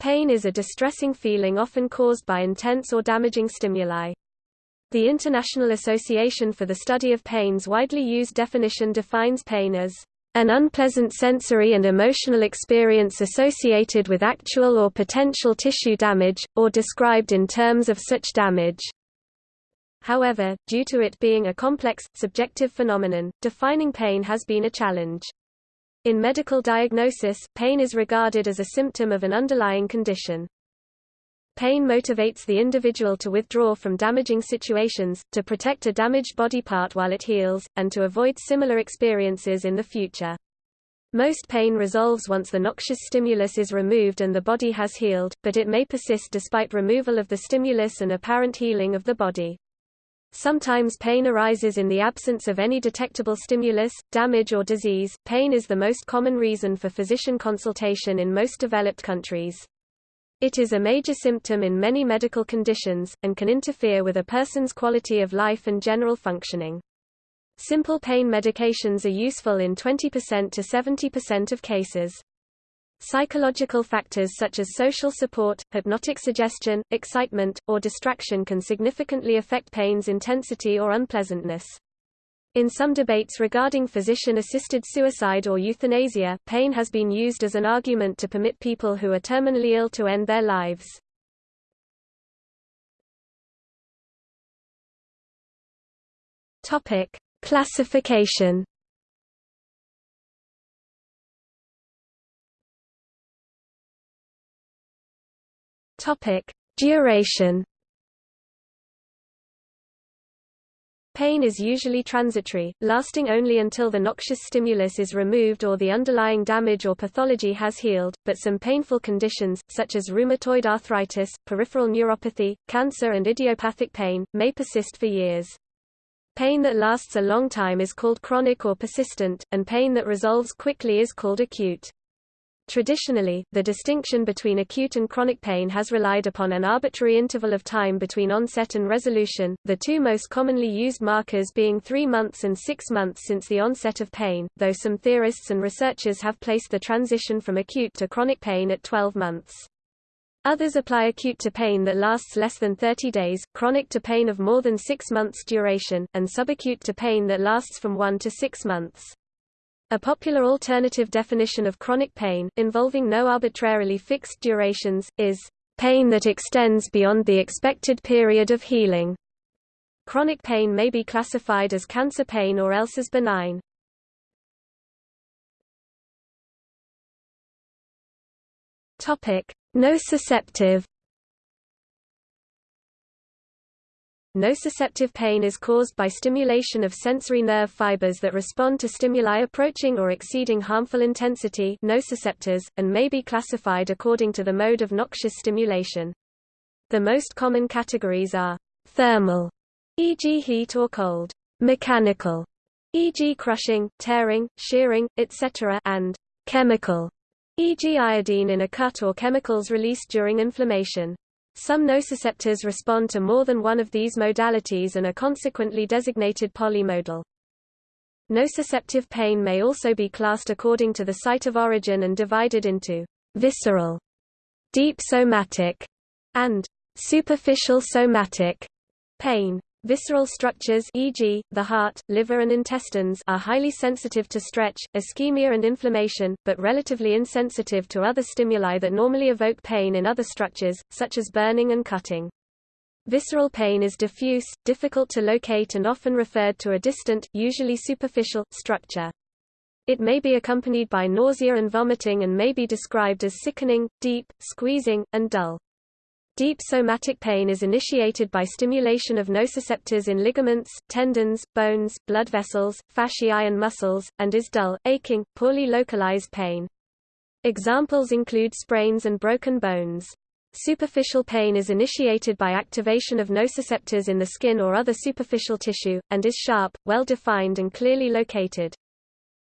Pain is a distressing feeling often caused by intense or damaging stimuli. The International Association for the Study of Pain's widely used definition defines pain as an unpleasant sensory and emotional experience associated with actual or potential tissue damage, or described in terms of such damage. However, due to it being a complex, subjective phenomenon, defining pain has been a challenge. In medical diagnosis, pain is regarded as a symptom of an underlying condition. Pain motivates the individual to withdraw from damaging situations, to protect a damaged body part while it heals, and to avoid similar experiences in the future. Most pain resolves once the noxious stimulus is removed and the body has healed, but it may persist despite removal of the stimulus and apparent healing of the body. Sometimes pain arises in the absence of any detectable stimulus, damage or disease. Pain is the most common reason for physician consultation in most developed countries. It is a major symptom in many medical conditions, and can interfere with a person's quality of life and general functioning. Simple pain medications are useful in 20% to 70% of cases. Psychological factors such as social support, hypnotic suggestion, excitement, or distraction can significantly affect pain's intensity or unpleasantness. In some debates regarding physician-assisted suicide or euthanasia, pain has been used as an argument to permit people who are terminally ill to end their lives. Topic: Classification Topic: Duration. Pain is usually transitory, lasting only until the noxious stimulus is removed or the underlying damage or pathology has healed, but some painful conditions, such as rheumatoid arthritis, peripheral neuropathy, cancer and idiopathic pain, may persist for years. Pain that lasts a long time is called chronic or persistent, and pain that resolves quickly is called acute. Traditionally, the distinction between acute and chronic pain has relied upon an arbitrary interval of time between onset and resolution, the two most commonly used markers being three months and six months since the onset of pain, though some theorists and researchers have placed the transition from acute to chronic pain at 12 months. Others apply acute to pain that lasts less than 30 days, chronic to pain of more than six months duration, and subacute to pain that lasts from one to six months. A popular alternative definition of chronic pain, involving no arbitrarily fixed durations, is pain that extends beyond the expected period of healing. Chronic pain may be classified as cancer pain or else as benign. Topic: Nociceptive Nociceptive pain is caused by stimulation of sensory nerve fibers that respond to stimuli approaching or exceeding harmful intensity nociceptors, and may be classified according to the mode of noxious stimulation. The most common categories are thermal, e.g. heat or cold, mechanical, e.g. crushing, tearing, shearing, etc. and chemical, e.g. iodine in a cut or chemicals released during inflammation. Some nociceptors respond to more than one of these modalities and are consequently designated polymodal. Nociceptive pain may also be classed according to the site of origin and divided into visceral, deep somatic, and superficial somatic pain. Visceral structures e.g., the heart, liver and intestines are highly sensitive to stretch, ischemia and inflammation, but relatively insensitive to other stimuli that normally evoke pain in other structures, such as burning and cutting. Visceral pain is diffuse, difficult to locate and often referred to a distant, usually superficial, structure. It may be accompanied by nausea and vomiting and may be described as sickening, deep, squeezing, and dull. Deep somatic pain is initiated by stimulation of nociceptors in ligaments, tendons, bones, blood vessels, fasciae and muscles, and is dull, aching, poorly localized pain. Examples include sprains and broken bones. Superficial pain is initiated by activation of nociceptors in the skin or other superficial tissue, and is sharp, well-defined and clearly located.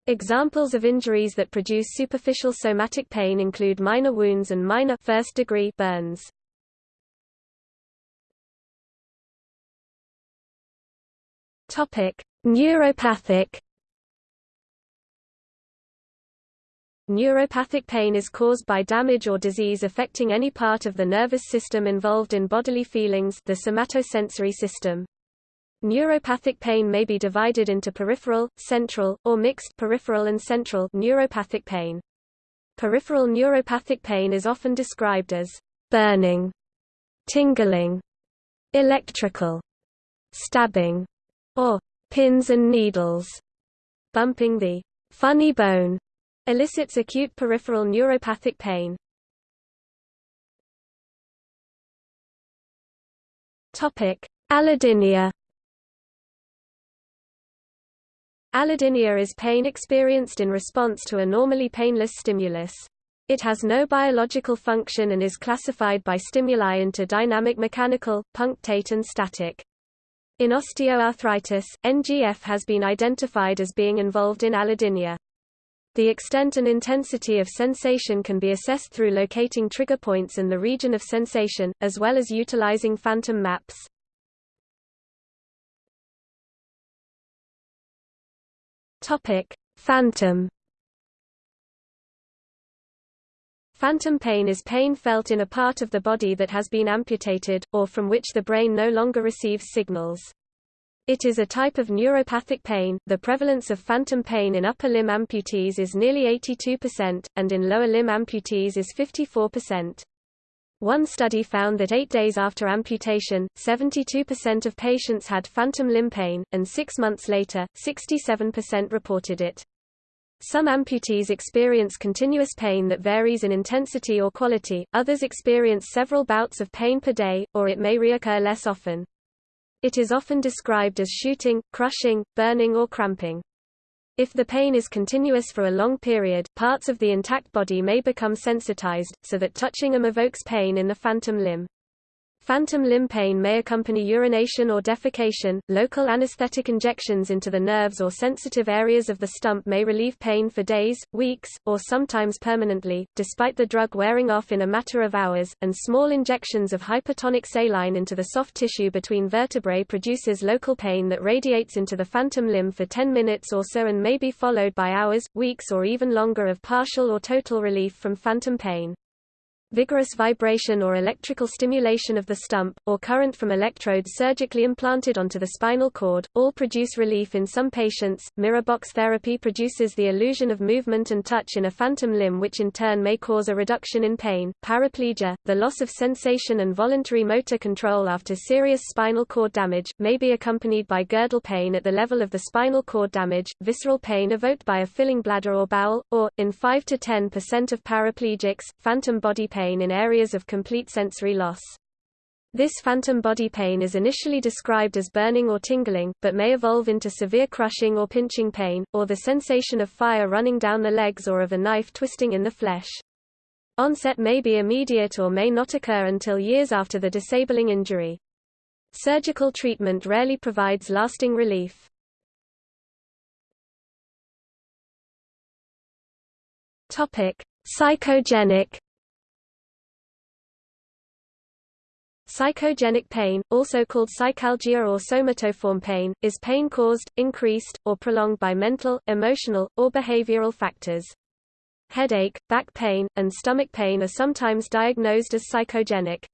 Examples of injuries that produce superficial somatic pain include minor wounds and minor first-degree burns. Topic: Neuropathic Neuropathic pain is caused by damage or disease affecting any part of the nervous system involved in bodily feelings the somatosensory system. Neuropathic pain may be divided into peripheral, central, or mixed peripheral and central neuropathic pain. Peripheral neuropathic pain is often described as burning, tingling, electrical, stabbing, or pins and needles. Bumping the funny bone elicits acute peripheral neuropathic pain. Topic: Allodynia. Allodynia is pain experienced in response to a normally painless stimulus. It has no biological function and is classified by stimuli into dynamic mechanical, punctate and static. In osteoarthritis, NGF has been identified as being involved in allodynia. The extent and intensity of sensation can be assessed through locating trigger points in the region of sensation, as well as utilizing phantom maps. Phantom Phantom pain is pain felt in a part of the body that has been amputated, or from which the brain no longer receives signals. It is a type of neuropathic pain. The prevalence of phantom pain in upper limb amputees is nearly 82%, and in lower limb amputees is 54%. One study found that eight days after amputation, 72% of patients had phantom limb pain, and six months later, 67% reported it. Some amputees experience continuous pain that varies in intensity or quality, others experience several bouts of pain per day, or it may reoccur less often. It is often described as shooting, crushing, burning or cramping. If the pain is continuous for a long period, parts of the intact body may become sensitized, so that touching them evokes pain in the phantom limb. Phantom limb pain may accompany urination or defecation. Local anesthetic injections into the nerves or sensitive areas of the stump may relieve pain for days, weeks, or sometimes permanently, despite the drug wearing off in a matter of hours, and small injections of hypertonic saline into the soft tissue between vertebrae produces local pain that radiates into the phantom limb for 10 minutes or so and may be followed by hours, weeks or even longer of partial or total relief from phantom pain. Vigorous vibration or electrical stimulation of the stump, or current from electrodes surgically implanted onto the spinal cord, all produce relief in some patients. Mirror box therapy produces the illusion of movement and touch in a phantom limb, which in turn may cause a reduction in pain. Paraplegia, the loss of sensation and voluntary motor control after serious spinal cord damage, may be accompanied by girdle pain at the level of the spinal cord damage, visceral pain evoked by a filling bladder or bowel, or, in 5 to 10% of paraplegics, phantom body pain pain in areas of complete sensory loss. This phantom body pain is initially described as burning or tingling, but may evolve into severe crushing or pinching pain, or the sensation of fire running down the legs or of a knife twisting in the flesh. Onset may be immediate or may not occur until years after the disabling injury. Surgical treatment rarely provides lasting relief. Topic: Psychogenic Psychogenic pain, also called psychalgia or somatoform pain, is pain caused, increased, or prolonged by mental, emotional, or behavioral factors. Headache, back pain, and stomach pain are sometimes diagnosed as psychogenic.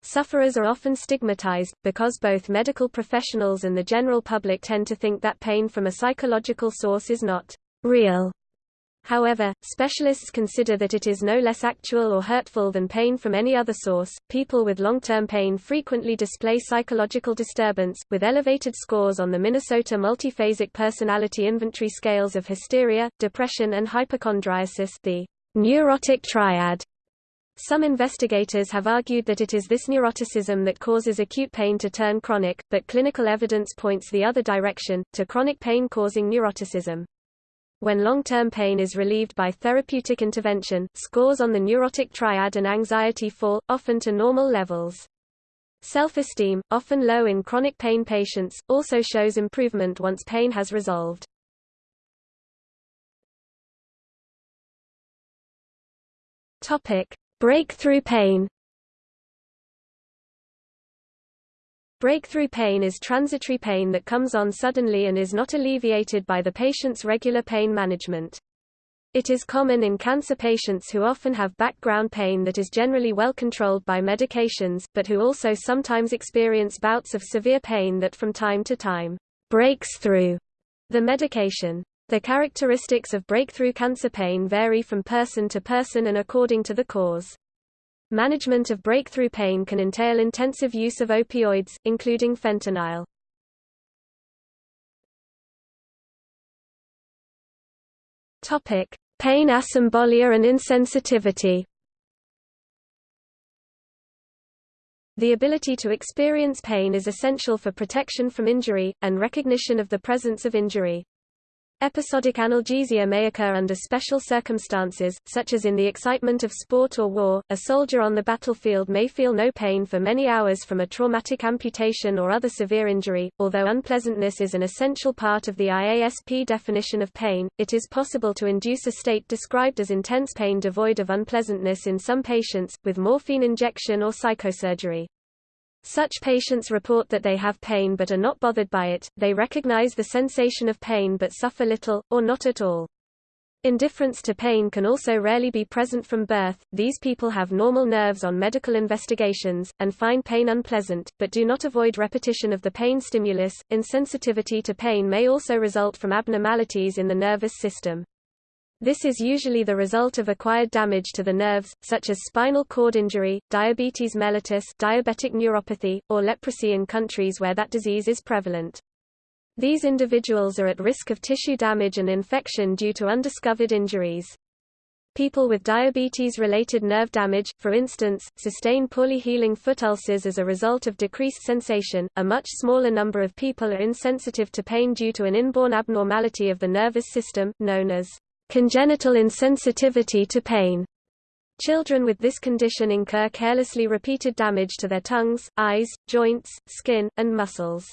Sufferers are often stigmatized, because both medical professionals and the general public tend to think that pain from a psychological source is not real However, specialists consider that it is no less actual or hurtful than pain from any other source. People with long term pain frequently display psychological disturbance, with elevated scores on the Minnesota Multiphasic Personality Inventory scales of hysteria, depression, and hypochondriasis, the neurotic triad. Some investigators have argued that it is this neuroticism that causes acute pain to turn chronic, but clinical evidence points the other direction, to chronic pain causing neuroticism. When long-term pain is relieved by therapeutic intervention, scores on the neurotic triad and anxiety fall, often to normal levels. Self-esteem, often low in chronic pain patients, also shows improvement once pain has resolved. Topic: Breakthrough pain. Breakthrough pain is transitory pain that comes on suddenly and is not alleviated by the patient's regular pain management. It is common in cancer patients who often have background pain that is generally well controlled by medications, but who also sometimes experience bouts of severe pain that from time to time breaks through the medication. The characteristics of breakthrough cancer pain vary from person to person and according to the cause. Management of breakthrough pain can entail intensive use of opioids, including fentanyl. Topic: Pain asymbolia and insensitivity The ability to experience pain is essential for protection from injury, and recognition of the presence of injury. Episodic analgesia may occur under special circumstances, such as in the excitement of sport or war. A soldier on the battlefield may feel no pain for many hours from a traumatic amputation or other severe injury. Although unpleasantness is an essential part of the IASP definition of pain, it is possible to induce a state described as intense pain devoid of unpleasantness in some patients, with morphine injection or psychosurgery. Such patients report that they have pain but are not bothered by it, they recognize the sensation of pain but suffer little, or not at all. Indifference to pain can also rarely be present from birth. These people have normal nerves on medical investigations, and find pain unpleasant, but do not avoid repetition of the pain stimulus. Insensitivity to pain may also result from abnormalities in the nervous system. This is usually the result of acquired damage to the nerves, such as spinal cord injury, diabetes mellitus diabetic neuropathy, or leprosy in countries where that disease is prevalent. These individuals are at risk of tissue damage and infection due to undiscovered injuries. People with diabetes-related nerve damage, for instance, sustain poorly healing foot ulcers as a result of decreased sensation. A much smaller number of people are insensitive to pain due to an inborn abnormality of the nervous system, known as Congenital insensitivity to pain. Children with this condition incur carelessly repeated damage to their tongues, eyes, joints, skin, and muscles.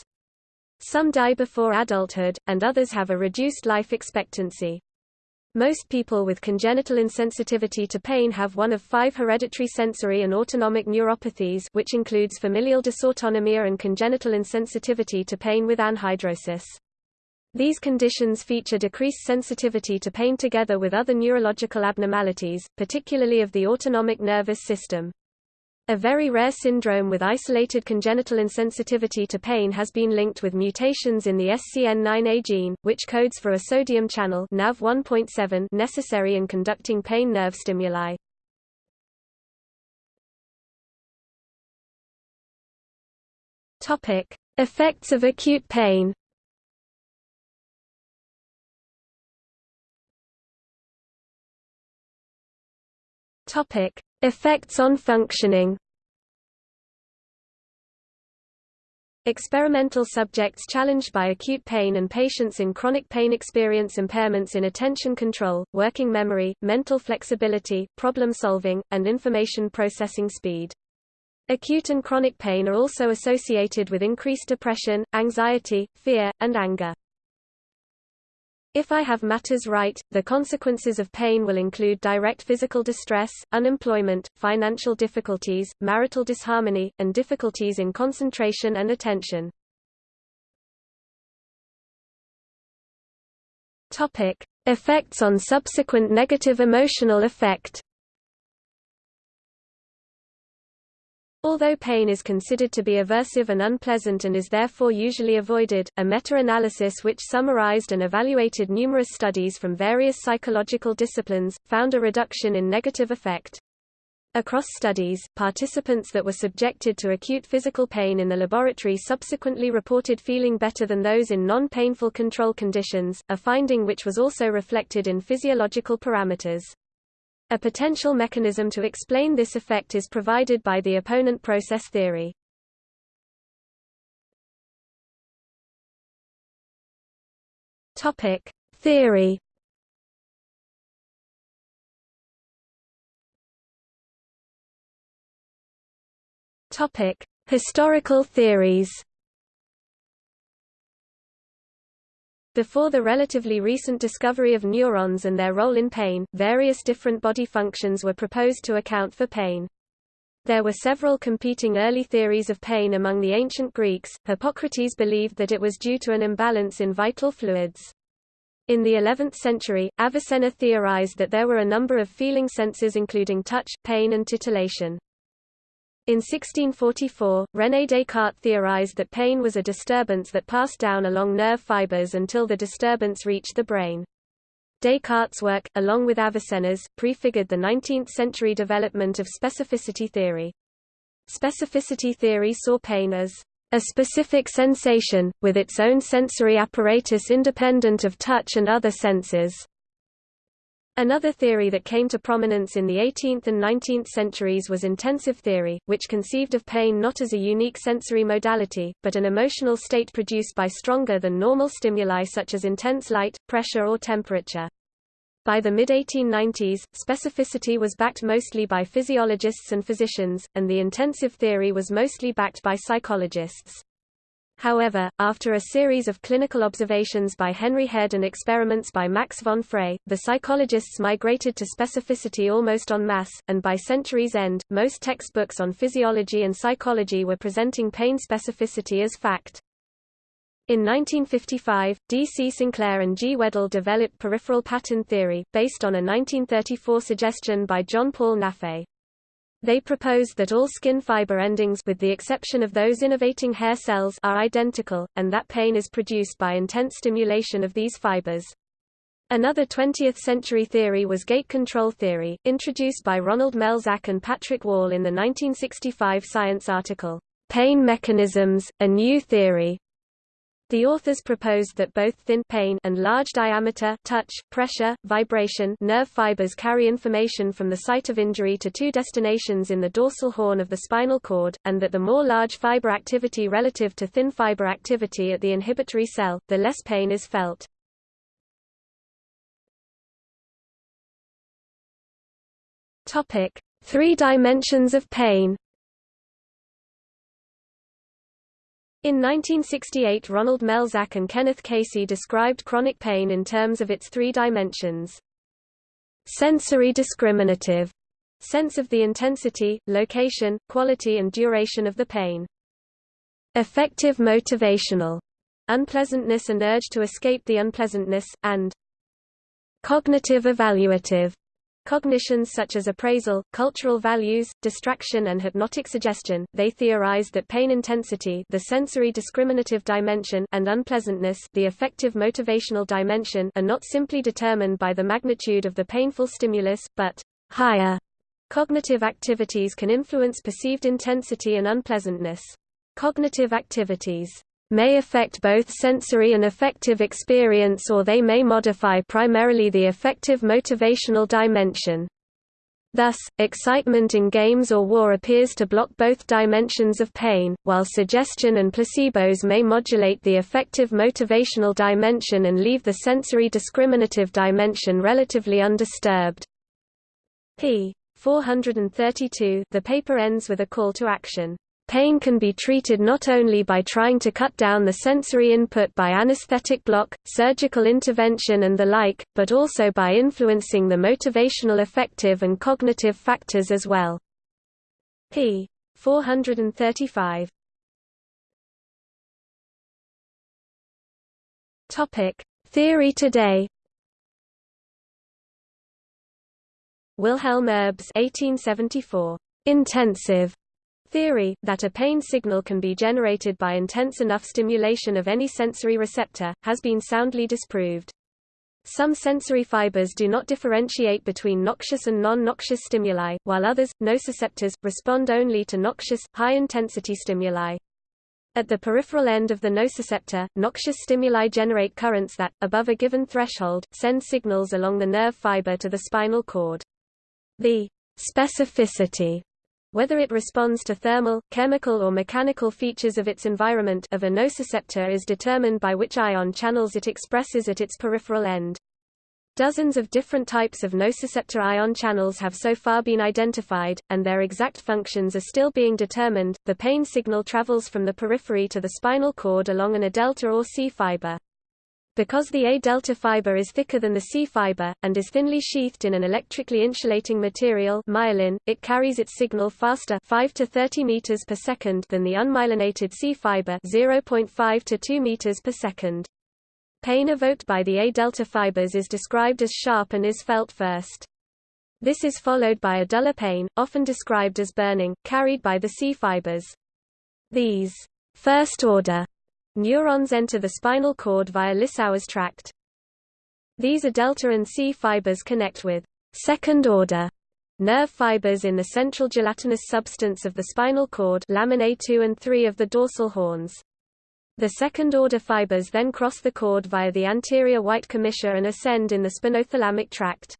Some die before adulthood, and others have a reduced life expectancy. Most people with congenital insensitivity to pain have one of five hereditary sensory and autonomic neuropathies which includes familial dysautonomia and congenital insensitivity to pain with anhidrosis. These conditions feature decreased sensitivity to pain together with other neurological abnormalities, particularly of the autonomic nervous system. A very rare syndrome with isolated congenital insensitivity to pain has been linked with mutations in the SCN9A gene, which codes for a sodium channel NaV1.7 necessary in conducting pain nerve stimuli. Effects of acute pain. Topic: Effects on functioning. Experimental subjects challenged by acute pain and patients in chronic pain experience impairments in attention control, working memory, mental flexibility, problem solving, and information processing speed. Acute and chronic pain are also associated with increased depression, anxiety, fear, and anger. If I have matters right, the consequences of pain will include direct physical distress, unemployment, financial difficulties, marital disharmony, and difficulties in concentration and attention. Topic: Effects on subsequent negative emotional effect. Although pain is considered to be aversive and unpleasant and is therefore usually avoided, a meta-analysis which summarized and evaluated numerous studies from various psychological disciplines, found a reduction in negative effect. Across studies, participants that were subjected to acute physical pain in the laboratory subsequently reported feeling better than those in non-painful control conditions, a finding which was also reflected in physiological parameters. A potential mechanism to explain this effect is provided by the opponent process theory. Topic: Theory. Topic: Historical theories. Before the relatively recent discovery of neurons and their role in pain, various different body functions were proposed to account for pain. There were several competing early theories of pain among the ancient Greeks. Hippocrates believed that it was due to an imbalance in vital fluids. In the 11th century, Avicenna theorized that there were a number of feeling senses including touch, pain and titillation. In 1644, René Descartes theorized that pain was a disturbance that passed down along nerve fibers until the disturbance reached the brain. Descartes' work, along with Avicenna's, prefigured the 19th-century development of specificity theory. Specificity theory saw pain as a specific sensation, with its own sensory apparatus independent of touch and other senses. Another theory that came to prominence in the 18th and 19th centuries was intensive theory, which conceived of pain not as a unique sensory modality, but an emotional state produced by stronger than normal stimuli such as intense light, pressure or temperature. By the mid-1890s, specificity was backed mostly by physiologists and physicians, and the intensive theory was mostly backed by psychologists. However, after a series of clinical observations by Henry Head and experiments by Max von Frey, the psychologists migrated to specificity almost en masse, and by century's end, most textbooks on physiology and psychology were presenting pain specificity as fact. In 1955, D. C. Sinclair and G. Weddell developed peripheral pattern theory, based on a 1934 suggestion by John Paul Nafe. They proposed that all skin fiber endings with the exception of those innervating hair cells are identical, and that pain is produced by intense stimulation of these fibers. Another 20th-century theory was gate control theory, introduced by Ronald Melzack and Patrick Wall in the 1965 Science article, Pain Mechanisms, A New Theory, the authors proposed that both thin pain and large diameter touch, pressure, vibration nerve fibers carry information from the site of injury to two destinations in the dorsal horn of the spinal cord, and that the more large fiber activity relative to thin fiber activity at the inhibitory cell, the less pain is felt. Topic: Three dimensions of pain In 1968 Ronald Melzack and Kenneth Casey described chronic pain in terms of its three dimensions. Sensory discriminative sense of the intensity, location, quality and duration of the pain. Affective motivational unpleasantness and urge to escape the unpleasantness, and cognitive evaluative Cognitions such as appraisal, cultural values, distraction and hypnotic suggestion, they theorized that pain intensity the sensory discriminative dimension and unpleasantness the affective motivational dimension are not simply determined by the magnitude of the painful stimulus, but higher cognitive activities can influence perceived intensity and unpleasantness. Cognitive activities may affect both sensory and affective experience or they may modify primarily the affective motivational dimension. Thus, excitement in games or war appears to block both dimensions of pain, while suggestion and placebos may modulate the affective motivational dimension and leave the sensory discriminative dimension relatively undisturbed. p. 432 the paper ends with a call to action. Pain can be treated not only by trying to cut down the sensory input by anesthetic block, surgical intervention and the like, but also by influencing the motivational affective and cognitive factors as well. p. 435 Theory today Wilhelm Erb's 1874. Intensive theory, that a pain signal can be generated by intense enough stimulation of any sensory receptor, has been soundly disproved. Some sensory fibers do not differentiate between noxious and non-noxious stimuli, while others, nociceptors, respond only to noxious, high-intensity stimuli. At the peripheral end of the nociceptor, noxious stimuli generate currents that, above a given threshold, send signals along the nerve fiber to the spinal cord. The specificity whether it responds to thermal, chemical or mechanical features of its environment of a nociceptor is determined by which ion channels it expresses at its peripheral end. Dozens of different types of nociceptor ion channels have so far been identified, and their exact functions are still being determined. The pain signal travels from the periphery to the spinal cord along an A delta or C fiber. Because the A-delta fiber is thicker than the C fiber, and is thinly sheathed in an electrically insulating material myelin, it carries its signal faster 5 to 30 meters per second than the unmyelinated C fiber 0.5 to 2 meters per second. Pain evoked by the A-delta fibers is described as sharp and is felt first. This is followed by a duller pain, often described as burning, carried by the C fibers. These first-order neurons enter the spinal cord via Lissauer's tract. These A delta and C fibers connect with second-order nerve fibers in the central gelatinous substance of the spinal cord laminae 2 and 3 of the dorsal horns. The second-order fibers then cross the cord via the anterior white commissure and ascend in the spinothalamic tract.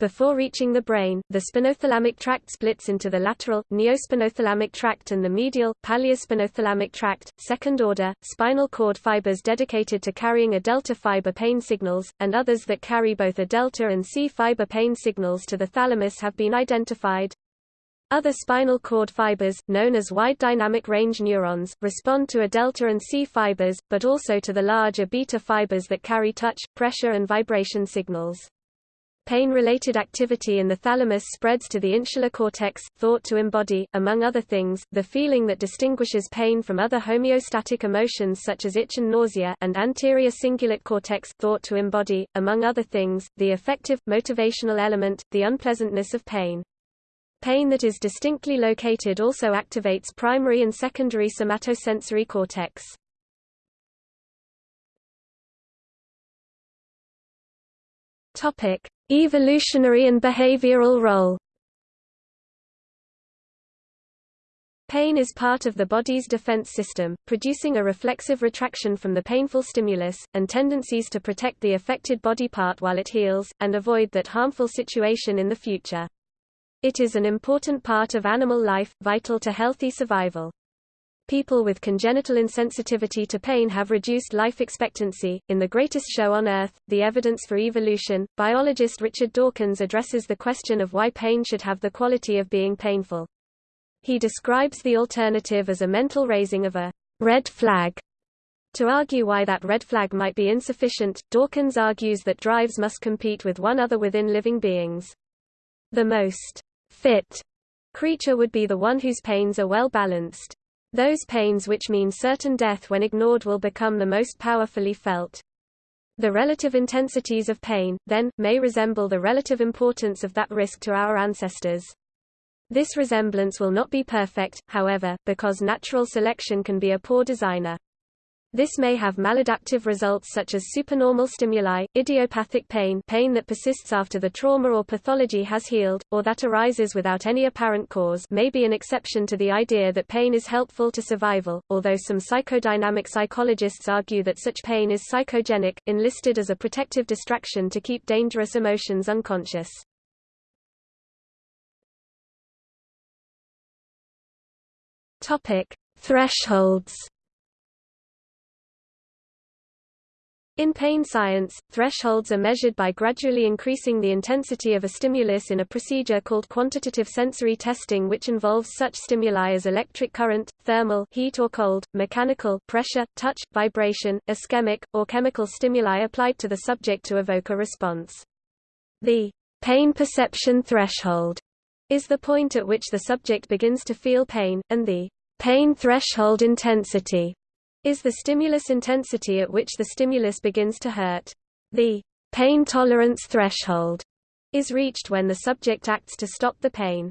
Before reaching the brain, the spinothalamic tract splits into the lateral, neospinothalamic tract and the medial, paleospinothalamic tract, second-order, spinal cord fibers dedicated to carrying A delta fiber pain signals, and others that carry both A delta and C fiber pain signals to the thalamus have been identified. Other spinal cord fibers, known as wide dynamic range neurons, respond to A delta and C fibers, but also to the larger beta fibers that carry touch, pressure and vibration signals. Pain-related activity in the thalamus spreads to the insular cortex, thought to embody, among other things, the feeling that distinguishes pain from other homeostatic emotions such as itch and nausea and anterior cingulate cortex, thought to embody, among other things, the affective, motivational element, the unpleasantness of pain. Pain that is distinctly located also activates primary and secondary somatosensory cortex. Topic: Evolutionary and behavioral role. Pain is part of the body's defense system, producing a reflexive retraction from the painful stimulus, and tendencies to protect the affected body part while it heals, and avoid that harmful situation in the future. It is an important part of animal life, vital to healthy survival. People with congenital insensitivity to pain have reduced life expectancy. In The Greatest Show on Earth, The Evidence for Evolution, biologist Richard Dawkins addresses the question of why pain should have the quality of being painful. He describes the alternative as a mental raising of a red flag. To argue why that red flag might be insufficient, Dawkins argues that drives must compete with one other within living beings. The most fit creature would be the one whose pains are well balanced. Those pains which mean certain death when ignored will become the most powerfully felt. The relative intensities of pain, then, may resemble the relative importance of that risk to our ancestors. This resemblance will not be perfect, however, because natural selection can be a poor designer. This may have maladaptive results such as supernormal stimuli, idiopathic pain pain that persists after the trauma or pathology has healed, or that arises without any apparent cause may be an exception to the idea that pain is helpful to survival, although some psychodynamic psychologists argue that such pain is psychogenic, enlisted as a protective distraction to keep dangerous emotions unconscious. Thresholds In pain science, thresholds are measured by gradually increasing the intensity of a stimulus in a procedure called quantitative sensory testing which involves such stimuli as electric current, thermal heat or cold, mechanical pressure, touch, vibration, ischemic, or chemical stimuli applied to the subject to evoke a response. The pain perception threshold is the point at which the subject begins to feel pain, and the pain threshold intensity is the stimulus intensity at which the stimulus begins to hurt. The pain tolerance threshold is reached when the subject acts to stop the pain.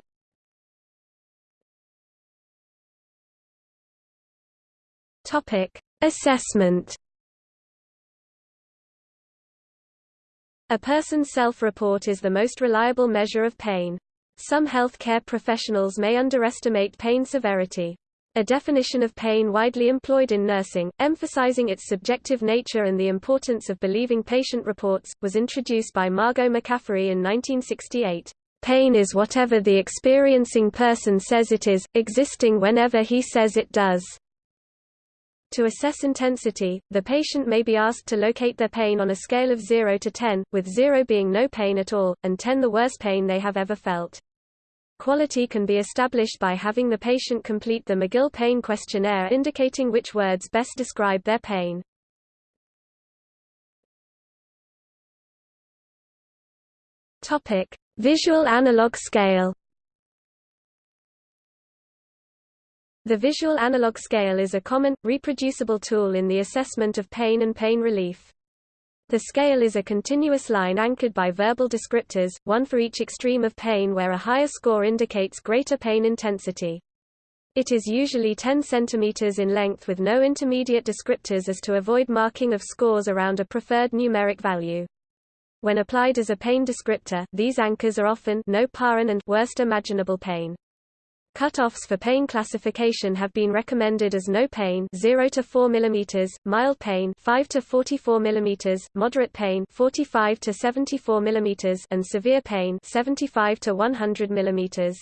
Topic: Assessment A person's self-report is the most reliable measure of pain. Some healthcare professionals may underestimate pain severity. A definition of pain widely employed in nursing, emphasizing its subjective nature and the importance of believing patient reports, was introduced by Margot McCaffery in 1968. Pain is whatever the experiencing person says it is, existing whenever he says it does. To assess intensity, the patient may be asked to locate their pain on a scale of 0 to 10, with 0 being no pain at all, and 10 the worst pain they have ever felt. Quality can be established by having the patient complete the McGill Pain Questionnaire indicating which words best describe their pain. Topic: Visual analog scale. The visual analog scale is a common, reproducible tool in the assessment of pain and pain relief. The scale is a continuous line anchored by verbal descriptors, one for each extreme of pain where a higher score indicates greater pain intensity. It is usually 10 cm in length with no intermediate descriptors as to avoid marking of scores around a preferred numeric value. When applied as a pain descriptor, these anchors are often no paran and worst imaginable pain. Cutoffs for pain classification have been recommended as no pain 0 to 4 mm, mild pain 5 to 44 mm, moderate pain 45 to 74 mm, and severe pain 75 to 100 mm.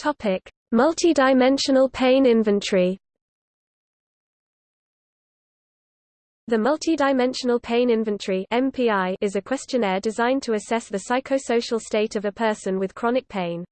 Topic: Multidimensional pain inventory. The Multidimensional Pain Inventory (MPI) is a questionnaire designed to assess the psychosocial state of a person with chronic pain.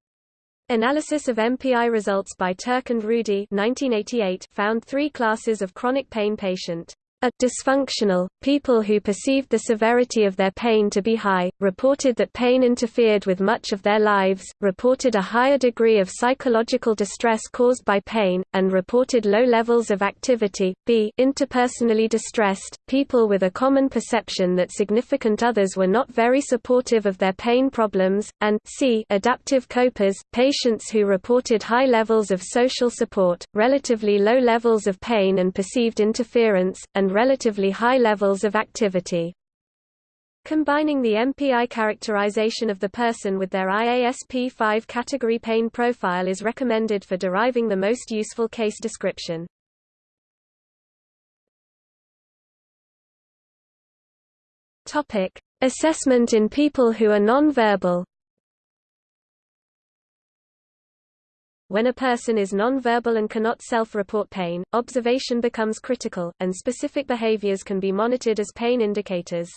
Analysis of MPI results by Turk and Rudy 1988 found three classes of chronic pain patient. A dysfunctional, people who perceived the severity of their pain to be high, reported that pain interfered with much of their lives, reported a higher degree of psychological distress caused by pain, and reported low levels of activity. B. Interpersonally distressed, people with a common perception that significant others were not very supportive of their pain problems, and C. Adaptive copers, patients who reported high levels of social support, relatively low levels of pain and perceived interference, and and relatively high levels of activity. Combining the MPI characterization of the person with their IASP-5 category pain profile is recommended for deriving the most useful case description. Topic: Assessment in people who are non-verbal. When a person is non-verbal and cannot self-report pain, observation becomes critical, and specific behaviors can be monitored as pain indicators.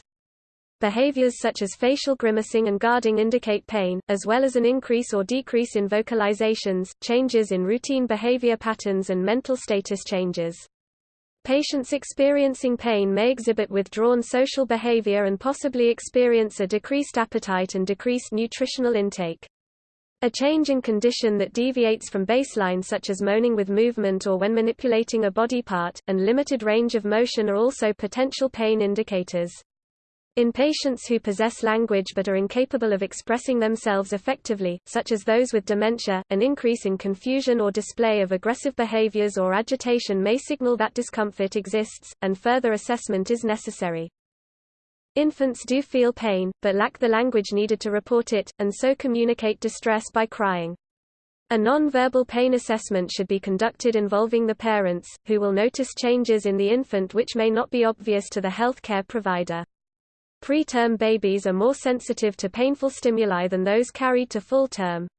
Behaviors such as facial grimacing and guarding indicate pain, as well as an increase or decrease in vocalizations, changes in routine behavior patterns and mental status changes. Patients experiencing pain may exhibit withdrawn social behavior and possibly experience a decreased appetite and decreased nutritional intake. A change in condition that deviates from baseline such as moaning with movement or when manipulating a body part, and limited range of motion are also potential pain indicators. In patients who possess language but are incapable of expressing themselves effectively, such as those with dementia, an increase in confusion or display of aggressive behaviors or agitation may signal that discomfort exists, and further assessment is necessary. Infants do feel pain, but lack the language needed to report it, and so communicate distress by crying. A non-verbal pain assessment should be conducted involving the parents, who will notice changes in the infant which may not be obvious to the health care provider. Preterm babies are more sensitive to painful stimuli than those carried to full term.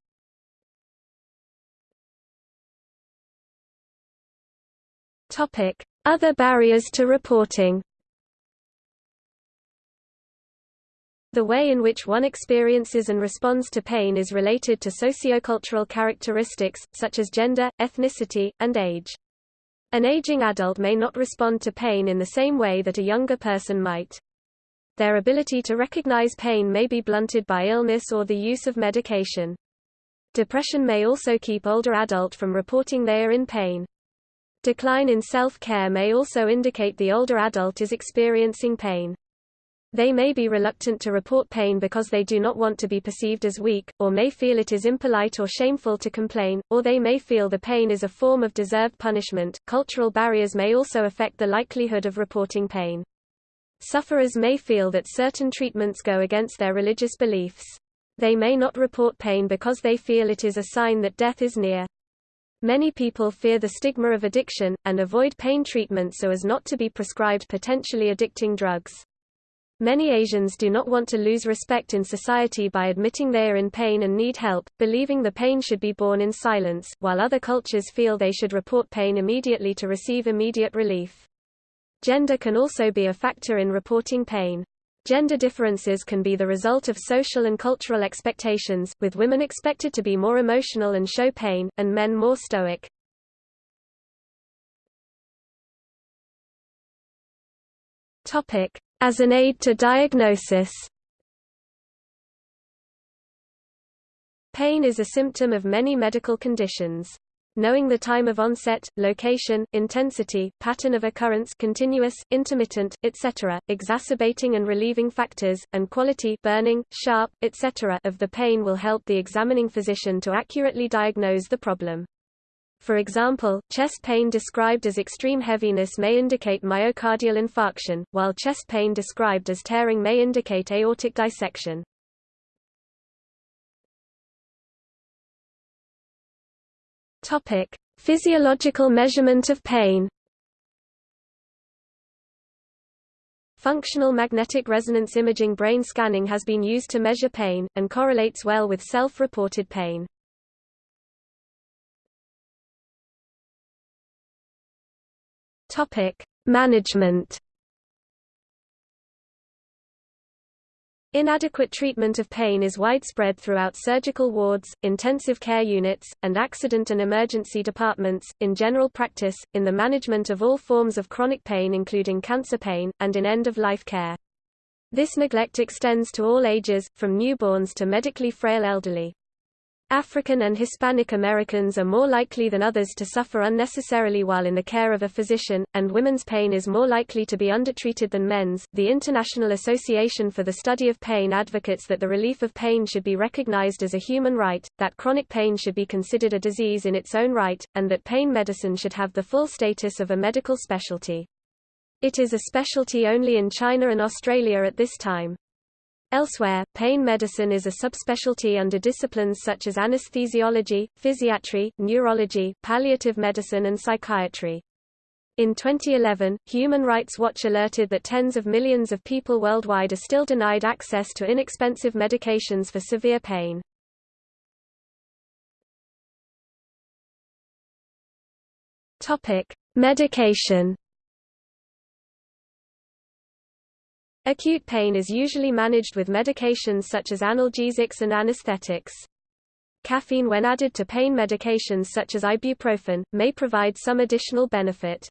Other barriers to reporting The way in which one experiences and responds to pain is related to sociocultural characteristics, such as gender, ethnicity, and age. An aging adult may not respond to pain in the same way that a younger person might. Their ability to recognize pain may be blunted by illness or the use of medication. Depression may also keep older adult from reporting they are in pain. Decline in self-care may also indicate the older adult is experiencing pain. They may be reluctant to report pain because they do not want to be perceived as weak, or may feel it is impolite or shameful to complain, or they may feel the pain is a form of deserved punishment. Cultural barriers may also affect the likelihood of reporting pain. Sufferers may feel that certain treatments go against their religious beliefs. They may not report pain because they feel it is a sign that death is near. Many people fear the stigma of addiction, and avoid pain treatment so as not to be prescribed potentially addicting drugs. Many Asians do not want to lose respect in society by admitting they are in pain and need help, believing the pain should be borne in silence, while other cultures feel they should report pain immediately to receive immediate relief. Gender can also be a factor in reporting pain. Gender differences can be the result of social and cultural expectations, with women expected to be more emotional and show pain, and men more stoic. Topic: as an aid to diagnosis. Pain is a symptom of many medical conditions. Knowing the time of onset, location, intensity, pattern of occurrence continuous, intermittent, etc., exacerbating and relieving factors, and quality burning, sharp, etc. of the pain will help the examining physician to accurately diagnose the problem. For example, chest pain described as extreme heaviness may indicate myocardial infarction, while chest pain described as tearing may indicate aortic dissection. Topic: Physiological measurement of pain. Functional magnetic resonance imaging brain scanning has been used to measure pain, and correlates well with self-reported pain. Management Inadequate treatment of pain is widespread throughout surgical wards, intensive care units, and accident and emergency departments, in general practice, in the management of all forms of chronic pain including cancer pain, and in end-of-life care. This neglect extends to all ages, from newborns to medically frail elderly. African and Hispanic Americans are more likely than others to suffer unnecessarily while in the care of a physician, and women's pain is more likely to be undertreated than men's. The International Association for the Study of Pain advocates that the relief of pain should be recognized as a human right, that chronic pain should be considered a disease in its own right, and that pain medicine should have the full status of a medical specialty. It is a specialty only in China and Australia at this time. Elsewhere, pain medicine is a subspecialty under disciplines such as anesthesiology, physiatry, neurology, palliative medicine and psychiatry. In 2011, Human Rights Watch alerted that tens of millions of people worldwide are still denied access to inexpensive medications for severe pain. Topic: Medication Acute pain is usually managed with medications such as analgesics and anesthetics. Caffeine when added to pain medications such as ibuprofen, may provide some additional benefit.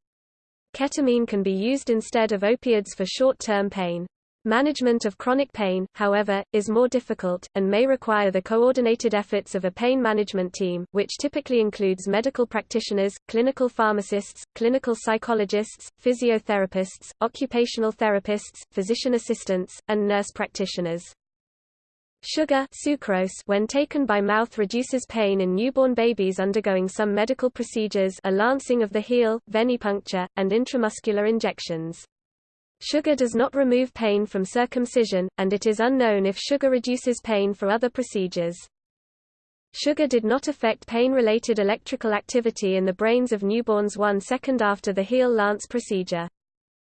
Ketamine can be used instead of opioids for short-term pain. Management of chronic pain, however, is more difficult, and may require the coordinated efforts of a pain management team, which typically includes medical practitioners, clinical pharmacists, clinical psychologists, physiotherapists, occupational therapists, physician assistants, and nurse practitioners. Sugar sucrose when taken by mouth reduces pain in newborn babies undergoing some medical procedures a lancing of the heel, venipuncture, and intramuscular injections. Sugar does not remove pain from circumcision, and it is unknown if sugar reduces pain for other procedures. Sugar did not affect pain-related electrical activity in the brains of newborns one second after the heel lance procedure.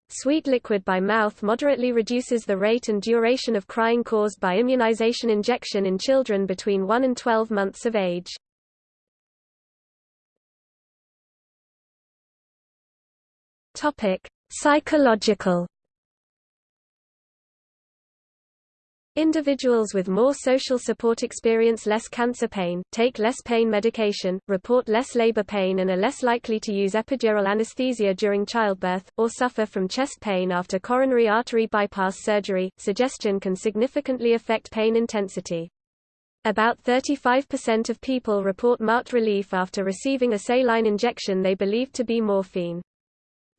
Sweet liquid by mouth moderately reduces the rate and duration of crying caused by immunization injection in children between 1 and 12 months of age. Topic: Psychological Individuals with more social support experience less cancer pain, take less pain medication, report less labor pain and are less likely to use epidural anesthesia during childbirth, or suffer from chest pain after coronary artery bypass surgery. Suggestion can significantly affect pain intensity. About 35% of people report marked relief after receiving a saline injection they believe to be morphine.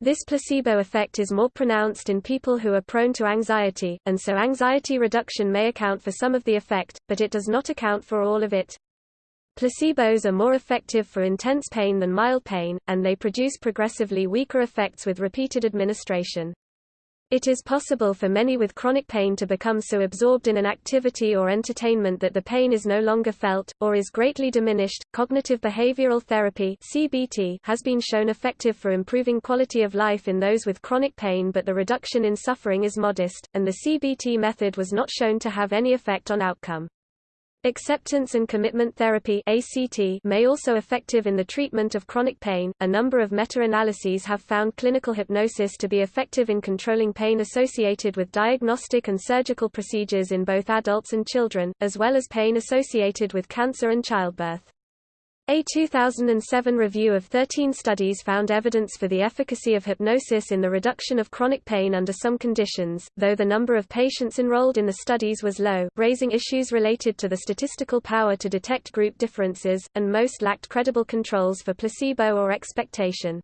This placebo effect is more pronounced in people who are prone to anxiety, and so anxiety reduction may account for some of the effect, but it does not account for all of it. Placebos are more effective for intense pain than mild pain, and they produce progressively weaker effects with repeated administration. It is possible for many with chronic pain to become so absorbed in an activity or entertainment that the pain is no longer felt, or is greatly diminished. Cognitive behavioral therapy (CBT) has been shown effective for improving quality of life in those with chronic pain, but the reduction in suffering is modest, and the CBT method was not shown to have any effect on outcome. Acceptance and commitment therapy ACT may also be effective in the treatment of chronic pain. A number of meta-analyses have found clinical hypnosis to be effective in controlling pain associated with diagnostic and surgical procedures in both adults and children, as well as pain associated with cancer and childbirth. A 2007 review of 13 studies found evidence for the efficacy of hypnosis in the reduction of chronic pain under some conditions, though the number of patients enrolled in the studies was low, raising issues related to the statistical power to detect group differences, and most lacked credible controls for placebo or expectation.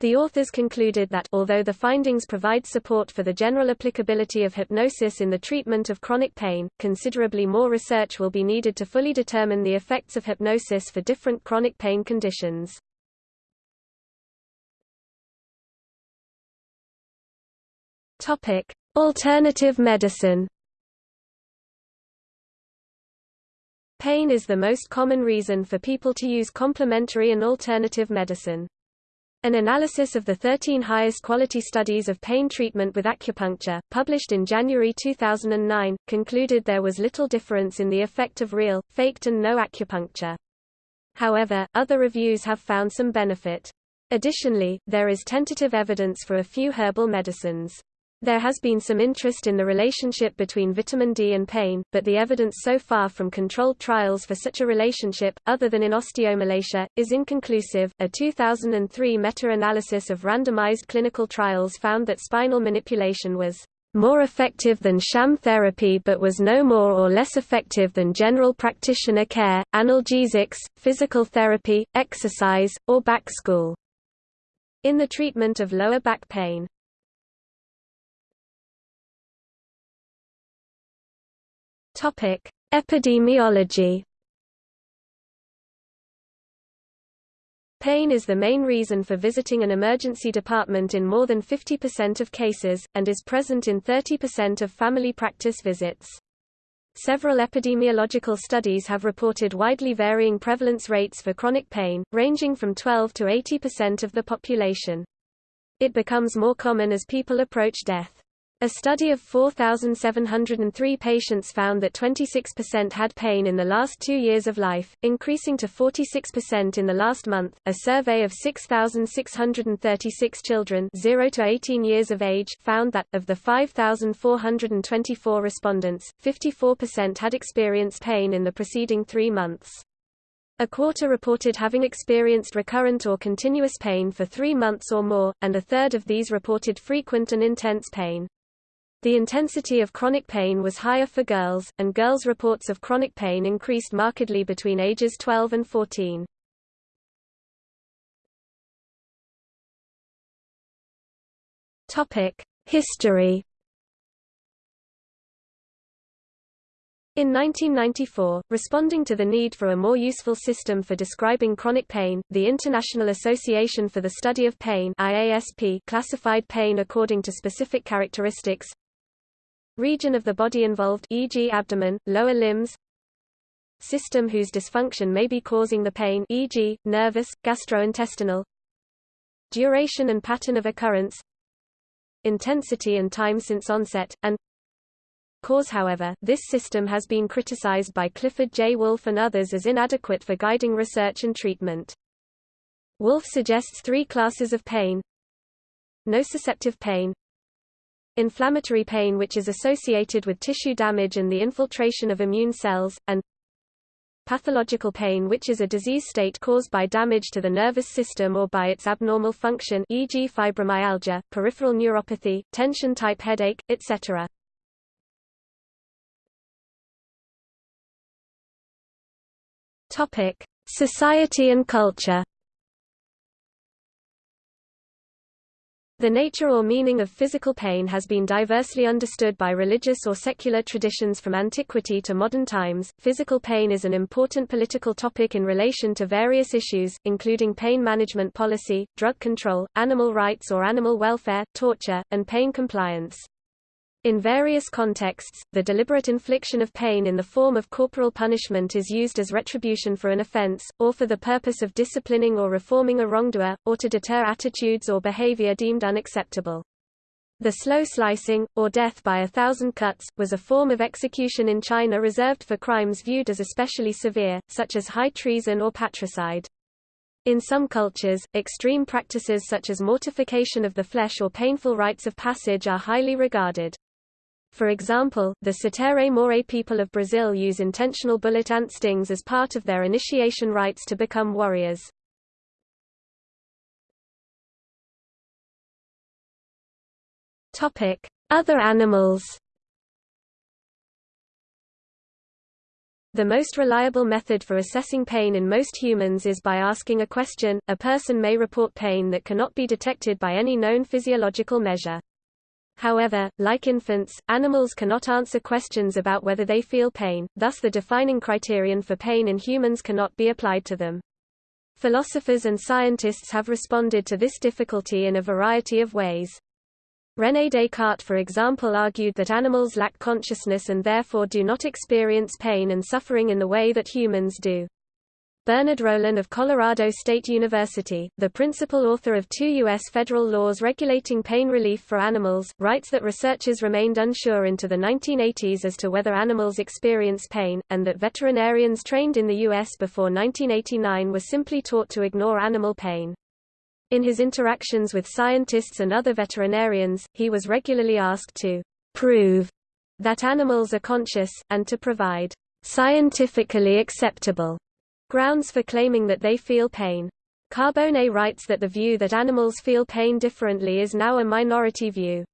The authors concluded that, although the findings provide support for the general applicability of hypnosis in the treatment of chronic pain, considerably more research will be needed to fully determine the effects of hypnosis for different chronic pain conditions. Topic: Alternative medicine. Pain is the most common reason for people to use complementary and alternative medicine. An analysis of the 13 highest quality studies of pain treatment with acupuncture, published in January 2009, concluded there was little difference in the effect of real, faked and no acupuncture. However, other reviews have found some benefit. Additionally, there is tentative evidence for a few herbal medicines. There has been some interest in the relationship between vitamin D and pain, but the evidence so far from controlled trials for such a relationship, other than in osteomalacia, is inconclusive. A 2003 meta-analysis of randomized clinical trials found that spinal manipulation was more effective than sham therapy but was no more or less effective than general practitioner care, analgesics, physical therapy, exercise, or back school. In the treatment of lower back pain. Topic: Epidemiology. Pain is the main reason for visiting an emergency department in more than 50% of cases, and is present in 30% of family practice visits. Several epidemiological studies have reported widely varying prevalence rates for chronic pain, ranging from 12 to 80% of the population. It becomes more common as people approach death. A study of 4,703 patients found that 26% had pain in the last two years of life, increasing to 46% in the last month. A survey of 6,636 children 0 to 18 years of age found that, of the 5,424 respondents, 54% had experienced pain in the preceding three months. A quarter reported having experienced recurrent or continuous pain for three months or more, and a third of these reported frequent and intense pain. The intensity of chronic pain was higher for girls, and girls' reports of chronic pain increased markedly between ages 12 and 14. History In 1994, responding to the need for a more useful system for describing chronic pain, the International Association for the Study of Pain IASP classified pain according to specific characteristics Region of the body involved e.g. abdomen, lower limbs System whose dysfunction may be causing the pain e.g., nervous, gastrointestinal Duration and pattern of occurrence Intensity and time since onset, and Cause However, this system has been criticized by Clifford J. Woolf and others as inadequate for guiding research and treatment. Woolf suggests three classes of pain Nociceptive pain inflammatory pain which is associated with tissue damage and the infiltration of immune cells, and pathological pain which is a disease state caused by damage to the nervous system or by its abnormal function e.g. fibromyalgia, peripheral neuropathy, tension-type headache, etc. Society and culture The nature or meaning of physical pain has been diversely understood by religious or secular traditions from antiquity to modern times. Physical pain is an important political topic in relation to various issues, including pain management policy, drug control, animal rights or animal welfare, torture, and pain compliance. In various contexts, the deliberate infliction of pain in the form of corporal punishment is used as retribution for an offense, or for the purpose of disciplining or reforming a wrongdoer, or to deter attitudes or behavior deemed unacceptable. The slow slicing, or death by a thousand cuts, was a form of execution in China reserved for crimes viewed as especially severe, such as high treason or patricide. In some cultures, extreme practices such as mortification of the flesh or painful rites of passage are highly regarded. For example, the Sateré-Mawé people of Brazil use intentional bullet ant stings as part of their initiation rites to become warriors. Other animals The most reliable method for assessing pain in most humans is by asking a question. A person may report pain that cannot be detected by any known physiological measure. However, like infants, animals cannot answer questions about whether they feel pain, thus the defining criterion for pain in humans cannot be applied to them. Philosophers and scientists have responded to this difficulty in a variety of ways. René Descartes for example argued that animals lack consciousness and therefore do not experience pain and suffering in the way that humans do. Bernard Rollin of Colorado State University, the principal author of two U.S. federal laws regulating pain relief for animals, writes that researchers remained unsure into the 1980s as to whether animals experience pain, and that veterinarians trained in the U.S. before 1989 were simply taught to ignore animal pain. In his interactions with scientists and other veterinarians, he was regularly asked to prove that animals are conscious, and to provide scientifically acceptable grounds for claiming that they feel pain. Carbone writes that the view that animals feel pain differently is now a minority view.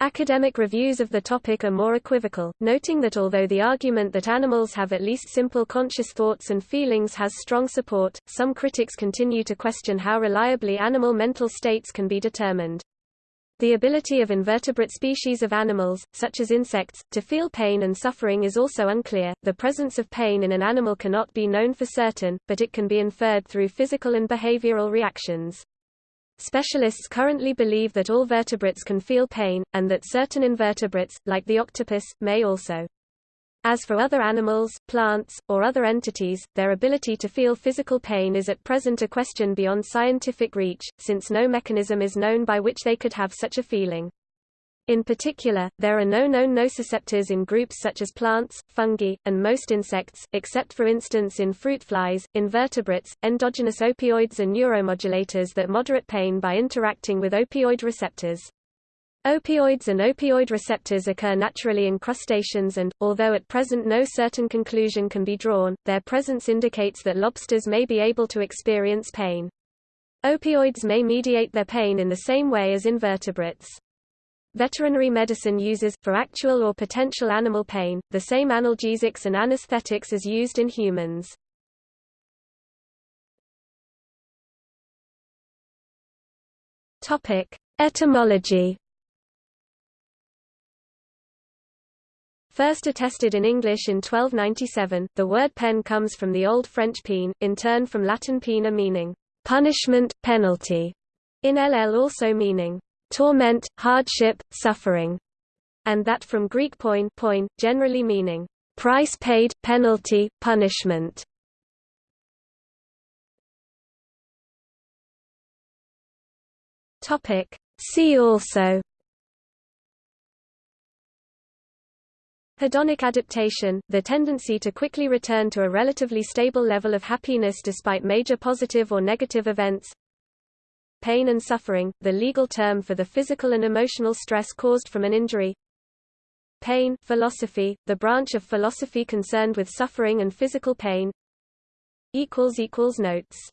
Academic reviews of the topic are more equivocal, noting that although the argument that animals have at least simple conscious thoughts and feelings has strong support, some critics continue to question how reliably animal mental states can be determined. The ability of invertebrate species of animals, such as insects, to feel pain and suffering is also unclear. The presence of pain in an animal cannot be known for certain, but it can be inferred through physical and behavioral reactions. Specialists currently believe that all vertebrates can feel pain, and that certain invertebrates, like the octopus, may also. As for other animals, plants, or other entities, their ability to feel physical pain is at present a question beyond scientific reach, since no mechanism is known by which they could have such a feeling. In particular, there are no known nociceptors in groups such as plants, fungi, and most insects, except for instance in fruit flies, invertebrates, endogenous opioids and neuromodulators that moderate pain by interacting with opioid receptors. Opioids and opioid receptors occur naturally in crustaceans and, although at present no certain conclusion can be drawn, their presence indicates that lobsters may be able to experience pain. Opioids may mediate their pain in the same way as in vertebrates. Veterinary medicine uses, for actual or potential animal pain, the same analgesics and anesthetics as used in humans. Etymology First attested in English in 1297, the word pen comes from the Old French peine, in turn from Latin pena meaning punishment, penalty, in ll also meaning torment, hardship, suffering, and that from Greek poin, poin generally meaning price paid, penalty, punishment. See also Hedonic adaptation, the tendency to quickly return to a relatively stable level of happiness despite major positive or negative events pain and suffering, the legal term for the physical and emotional stress caused from an injury. Pain philosophy, the branch of philosophy concerned with suffering and physical pain. Notes